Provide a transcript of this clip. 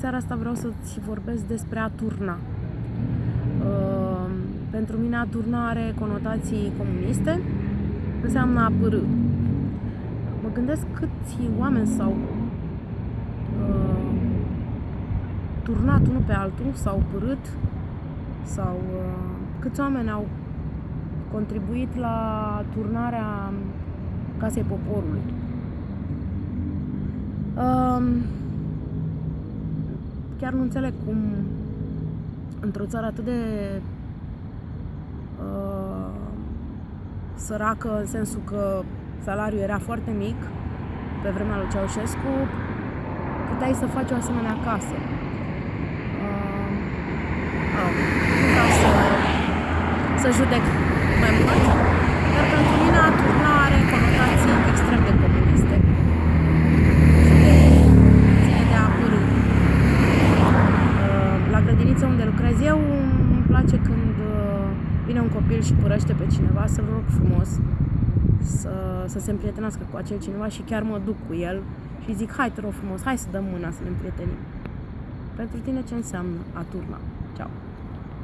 seara asta vreau să-ți vorbesc despre a turna. Uh, pentru mine a turna are conotații comuniste, înseamnă a părâ. Mă gândesc câți oameni s-au uh, turnat unul pe altul, s-au părât, sau uh, câți oameni au contribuit la turnarea Casei Poporului. Uh, chiar nu înțeleg cum într-o țară atât de uh, săracă, în sensul că salariul era foarte mic pe vremea lui Ceaușescu, puteai să faci o asemenea casă. Uh, oh, nu vreau să, să judec mai mult, dar pentru mine a turna are conotații extrem de comuniste. Și de, ține de a părâ. Uh, la grădinița unde lucrez eu, îmi place când uh, vine un copil și părăște pe cineva, să-l rog frumos să, să se împrietenească cu acel cineva și chiar mă duc cu el și zic, hai te rog frumos, hai să dăm mâna să ne împrietenim. Pentru tine ce înseamnă a turna? Ceau!